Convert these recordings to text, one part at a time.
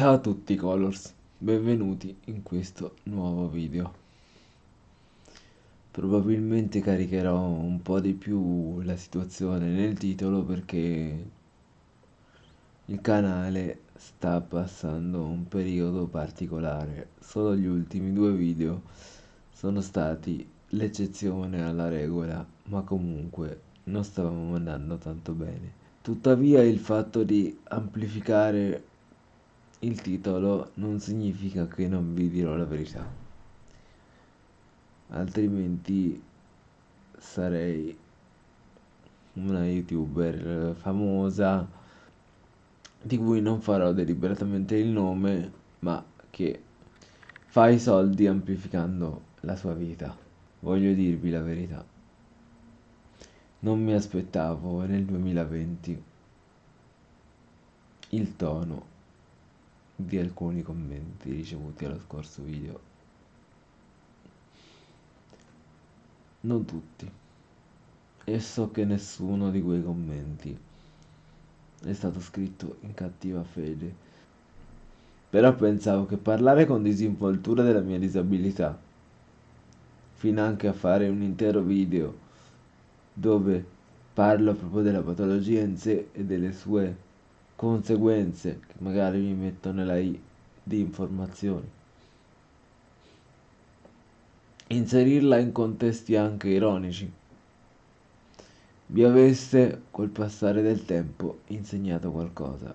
Ciao a tutti Colors, benvenuti in questo nuovo video. Probabilmente caricherò un po' di più la situazione nel titolo perché il canale sta passando un periodo particolare. Solo gli ultimi due video sono stati l'eccezione alla regola, ma comunque non stavamo andando tanto bene. Tuttavia il fatto di amplificare il titolo non significa che non vi dirò la verità. Altrimenti sarei una youtuber famosa di cui non farò deliberatamente il nome, ma che fa i soldi amplificando la sua vita. Voglio dirvi la verità. Non mi aspettavo nel 2020 il tono di alcuni commenti ricevuti allo scorso video. Non tutti. E so che nessuno di quei commenti è stato scritto in cattiva fede. Però pensavo che parlare con disinvoltura della mia disabilità, fino anche a fare un intero video dove parlo proprio della patologia in sé e delle sue conseguenze che magari mi mettono nella I di informazioni. Inserirla in contesti anche ironici. Vi avesse col passare del tempo insegnato qualcosa.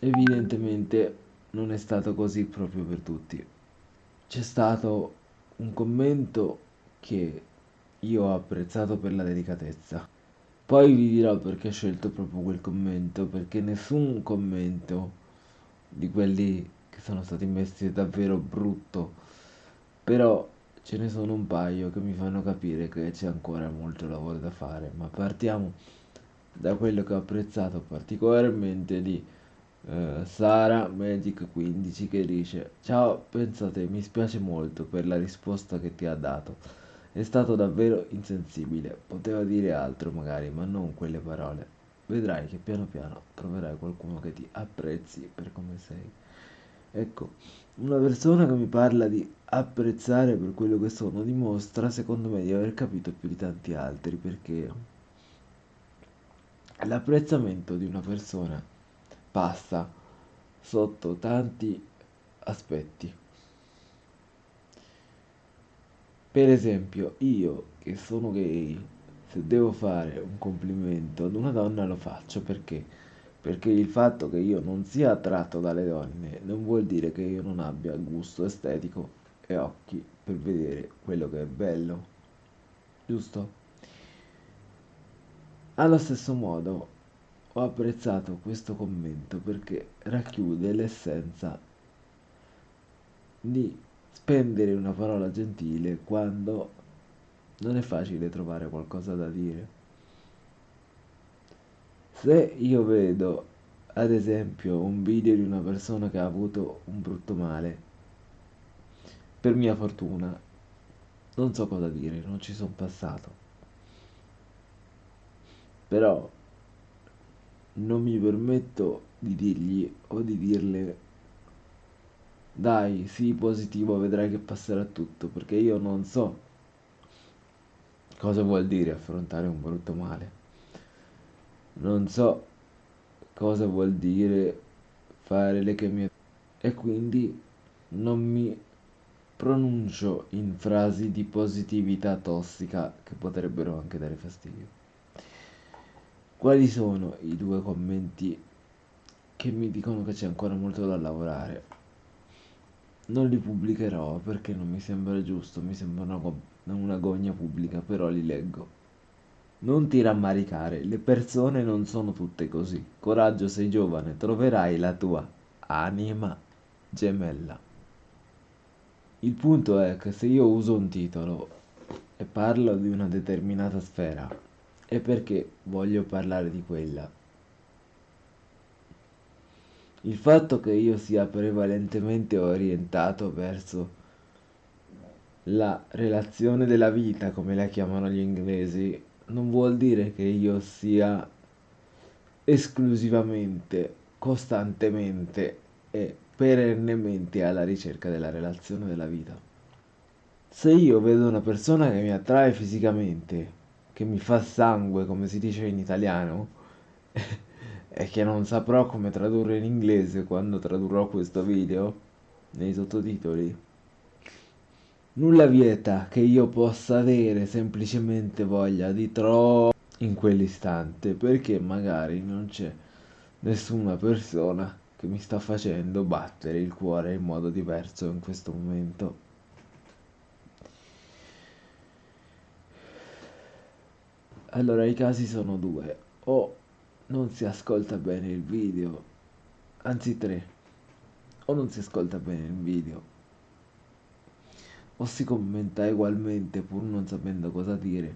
Evidentemente non è stato così proprio per tutti. C'è stato un commento che io ho apprezzato per la delicatezza. Poi vi dirò perché ho scelto proprio quel commento, perché nessun commento di quelli che sono stati messi è davvero brutto, però ce ne sono un paio che mi fanno capire che c'è ancora molto lavoro da fare, ma partiamo da quello che ho apprezzato particolarmente di eh, Sara Magic 15 che dice ciao pensate mi spiace molto per la risposta che ti ha dato è stato davvero insensibile, poteva dire altro magari, ma non quelle parole. Vedrai che piano piano troverai qualcuno che ti apprezzi per come sei. Ecco, una persona che mi parla di apprezzare per quello che sono dimostra, secondo me, di aver capito più di tanti altri, perché l'apprezzamento di una persona passa sotto tanti aspetti. Per esempio, io che sono gay, se devo fare un complimento ad una donna lo faccio perché? Perché il fatto che io non sia attratto dalle donne non vuol dire che io non abbia gusto estetico e occhi per vedere quello che è bello. Giusto? Allo stesso modo ho apprezzato questo commento perché racchiude l'essenza di spendere una parola gentile quando non è facile trovare qualcosa da dire. Se io vedo, ad esempio, un video di una persona che ha avuto un brutto male, per mia fortuna, non so cosa dire, non ci sono passato. Però non mi permetto di dirgli o di dirle dai, sii positivo, vedrai che passerà tutto, perché io non so cosa vuol dire affrontare un brutto male. Non so cosa vuol dire fare le chemie e quindi non mi pronuncio in frasi di positività tossica che potrebbero anche dare fastidio. Quali sono i due commenti che mi dicono che c'è ancora molto da lavorare? Non li pubblicherò perché non mi sembra giusto, mi sembra una, una gogna pubblica, però li leggo. Non ti rammaricare, le persone non sono tutte così. Coraggio, sei giovane, troverai la tua anima gemella. Il punto è che se io uso un titolo e parlo di una determinata sfera, è perché voglio parlare di quella il fatto che io sia prevalentemente orientato verso la relazione della vita, come la chiamano gli inglesi, non vuol dire che io sia esclusivamente, costantemente e perennemente alla ricerca della relazione della vita. Se io vedo una persona che mi attrae fisicamente, che mi fa sangue, come si dice in italiano, e che non saprò come tradurre in inglese quando tradurrò questo video nei sottotitoli, nulla vieta che io possa avere semplicemente voglia di troppo in quell'istante perché magari non c'è nessuna persona che mi sta facendo battere il cuore in modo diverso in questo momento. Allora i casi sono due, o non si ascolta bene il video, anzi tre, o non si ascolta bene il video, o si commenta ugualmente pur non sapendo cosa dire,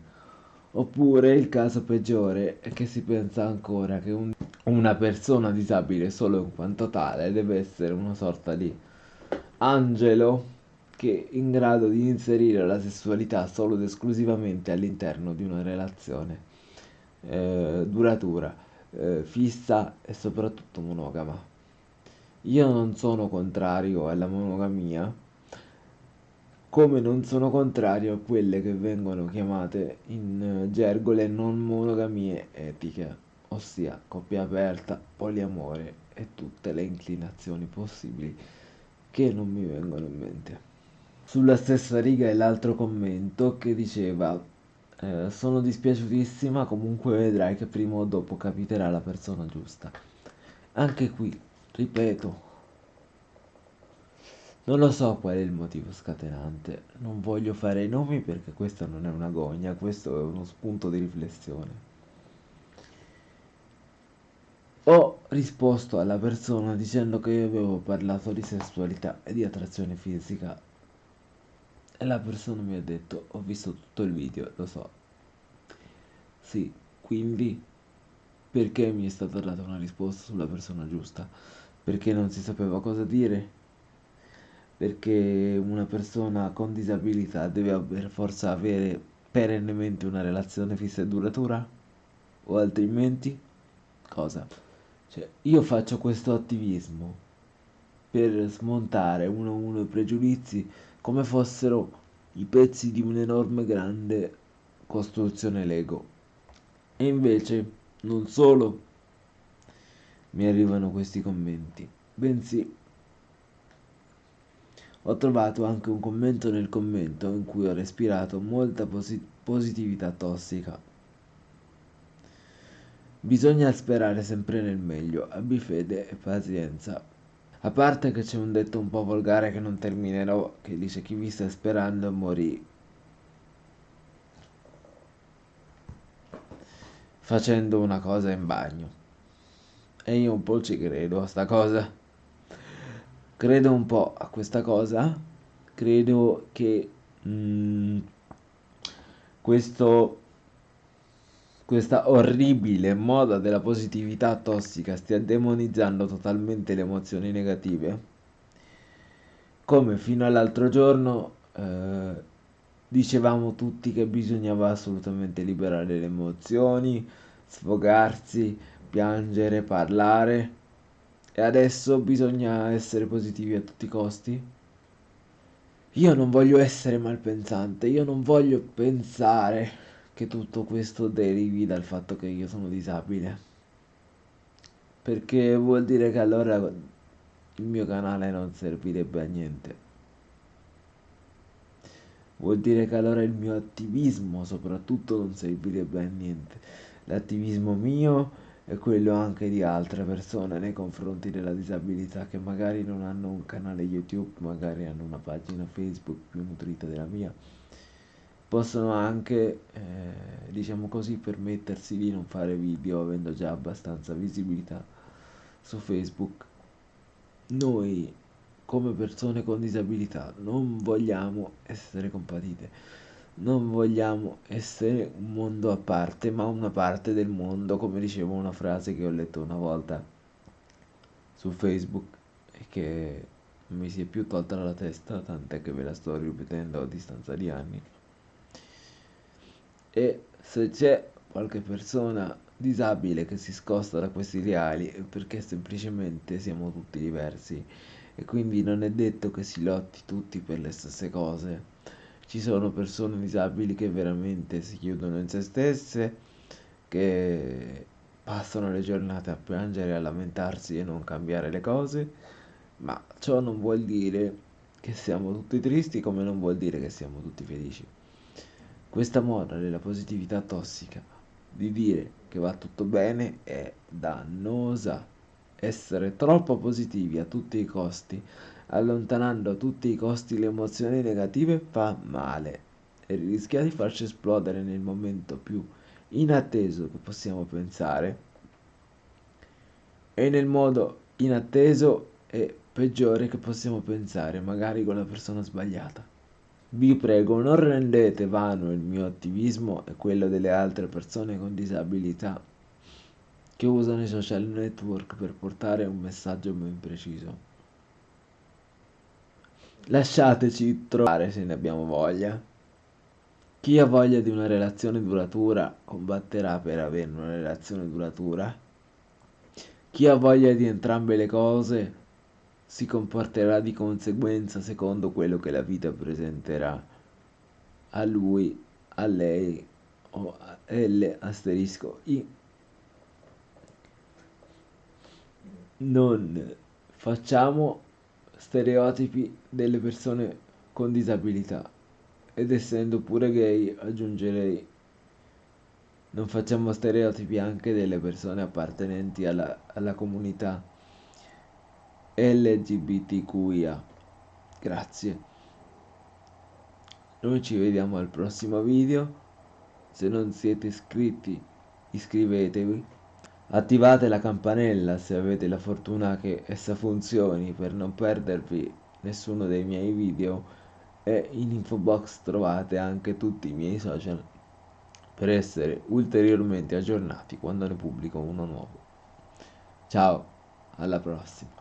oppure il caso peggiore è che si pensa ancora che un, una persona disabile solo in quanto tale deve essere una sorta di angelo che è in grado di inserire la sessualità solo ed esclusivamente all'interno di una relazione eh, duratura, eh, fissa e soprattutto monogama. Io non sono contrario alla monogamia, come non sono contrario a quelle che vengono chiamate in gergo le non monogamie etiche, ossia coppia aperta, poliamore e tutte le inclinazioni possibili che non mi vengono in mente. Sulla stessa riga è l'altro commento che diceva eh, sono dispiaciutissima, comunque vedrai che prima o dopo capiterà la persona giusta. Anche qui, ripeto, non lo so qual è il motivo scatenante, non voglio fare i nomi perché questa non è una gogna, questo è uno spunto di riflessione. Ho risposto alla persona dicendo che io avevo parlato di sessualità e di attrazione fisica e la persona mi ha detto, ho visto tutto il video, lo so. Sì, quindi perché mi è stata data una risposta sulla persona giusta? Perché non si sapeva cosa dire? Perché una persona con disabilità deve per forza avere perennemente una relazione fissa e duratura? O altrimenti? Cosa? Cioè, io faccio questo attivismo per smontare uno a uno i pregiudizi come fossero i pezzi di un'enorme grande costruzione Lego. E invece non solo mi arrivano questi commenti, bensì ho trovato anche un commento nel commento in cui ho respirato molta posi positività tossica. Bisogna sperare sempre nel meglio, abbi fede e pazienza. A parte che c'è un detto un po' volgare che non terminerò, che dice chi vi sta sperando morì. Facendo una cosa in bagno. E io un po' ci credo a sta cosa. Credo un po' a questa cosa. Credo che mm, questo questa orribile moda della positività tossica stia demonizzando totalmente le emozioni negative, come fino all'altro giorno eh, dicevamo tutti che bisognava assolutamente liberare le emozioni, sfogarsi, piangere, parlare, e adesso bisogna essere positivi a tutti i costi? Io non voglio essere malpensante, io non voglio pensare che tutto questo derivi dal fatto che io sono disabile. Perché vuol dire che allora il mio canale non servirebbe a niente. Vuol dire che allora il mio attivismo soprattutto non servirebbe a niente. L'attivismo mio e quello anche di altre persone nei confronti della disabilità che magari non hanno un canale YouTube, magari hanno una pagina Facebook più nutrita della mia possono anche, eh, diciamo così, permettersi di non fare video avendo già abbastanza visibilità su Facebook. Noi, come persone con disabilità, non vogliamo essere compatite, non vogliamo essere un mondo a parte, ma una parte del mondo, come dicevo una frase che ho letto una volta su Facebook e che mi si è più tolta dalla testa, tant'è che ve la sto ripetendo a distanza di anni e se c'è qualche persona disabile che si scosta da questi ideali è perché semplicemente siamo tutti diversi e quindi non è detto che si lotti tutti per le stesse cose. Ci sono persone disabili che veramente si chiudono in se stesse, che passano le giornate a piangere, a lamentarsi e non cambiare le cose, ma ciò non vuol dire che siamo tutti tristi come non vuol dire che siamo tutti felici. Questa moda della positività tossica, di dire che va tutto bene, è dannosa. Essere troppo positivi a tutti i costi, allontanando a tutti i costi le emozioni negative, fa male e rischia di farci esplodere nel momento più inatteso che possiamo pensare e nel modo inatteso e peggiore che possiamo pensare, magari con la persona sbagliata. Vi prego, non rendete vano il mio attivismo e quello delle altre persone con disabilità che usano i social network per portare un messaggio ben preciso. Lasciateci trovare se ne abbiamo voglia. Chi ha voglia di una relazione duratura combatterà per avere una relazione duratura. Chi ha voglia di entrambe le cose si comporterà di conseguenza secondo quello che la vita presenterà a lui, a lei o a L asterisco I. Non facciamo stereotipi delle persone con disabilità ed essendo pure gay aggiungerei non facciamo stereotipi anche delle persone appartenenti alla, alla comunità LGBTQIA. Grazie. Noi ci vediamo al prossimo video. Se non siete iscritti, iscrivetevi. Attivate la campanella se avete la fortuna che essa funzioni per non perdervi nessuno dei miei video e in info box trovate anche tutti i miei social per essere ulteriormente aggiornati quando ne pubblico uno nuovo. Ciao, alla prossima.